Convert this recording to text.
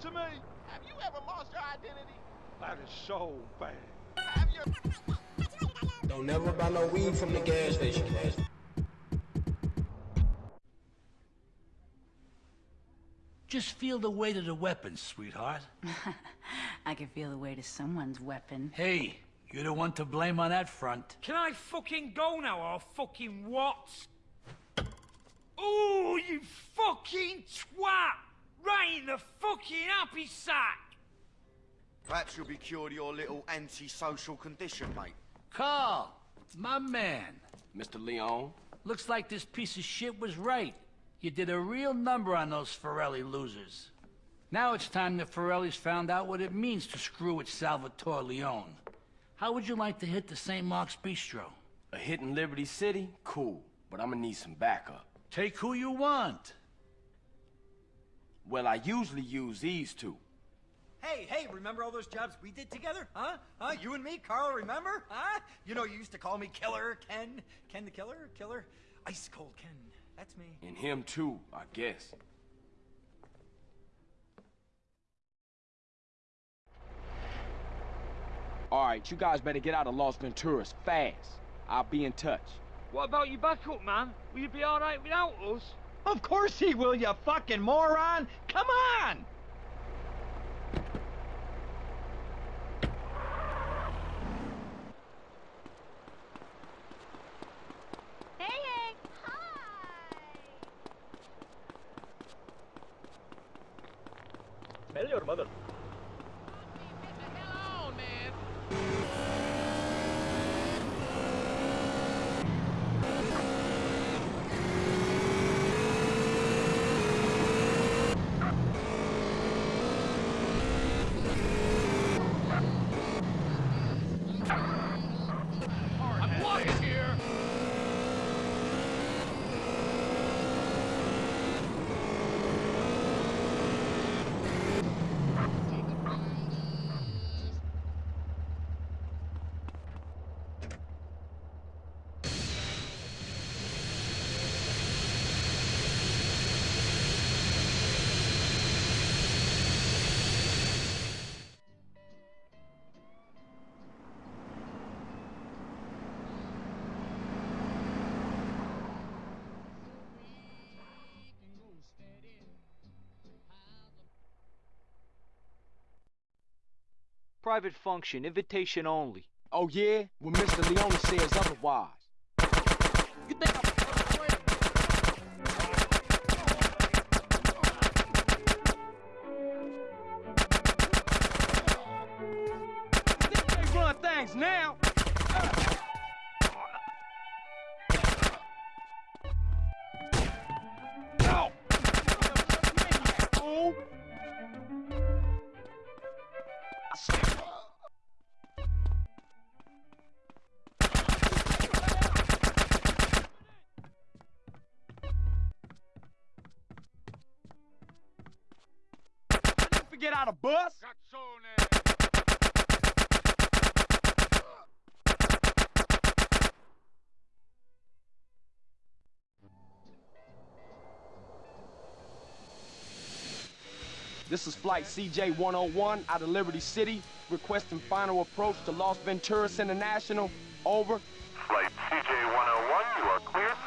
to me? Have you ever lost your identity? That is so bad. Have you... Don't never buy no weed from the gas station. Just feel the weight of the weapon, sweetheart. I can feel the weight of someone's weapon. Hey, you're the one to blame on that front. Can I fucking go now or fucking what? Ooh, you fucking twat! Right in the fucking happy sack! Perhaps you'll be cured of your little antisocial condition, mate. Carl, my man. Mr. Leone? Looks like this piece of shit was right. You did a real number on those Forelli losers. Now it's time the Forellis found out what it means to screw with Salvatore Leone. How would you like to hit the St. Mark's Bistro? A hit in Liberty City? Cool, but I'm gonna need some backup. Take who you want. Well, I usually use these two. Hey, hey, remember all those jobs we did together? Huh? Huh? You and me, Carl, remember? Huh? You know, you used to call me Killer Ken. Ken the Killer? Killer? Ice Cold Ken. That's me. And him too, I guess. Alright, you guys better get out of Los Venturas fast. I'll be in touch. What about your backup, man? Will you be alright without us? Of course he will, you fucking moron! Come on! Hey, hey! Hi! Tell your mother. Private function, invitation only. Oh yeah? Well, Mr. Leone says otherwise. You think I'm They run things now! No! Oh! Forget how to bus? This is Flight CJ-101 out of Liberty City, requesting final approach to Los Venturas International. Over. Flight CJ-101, you are cleared for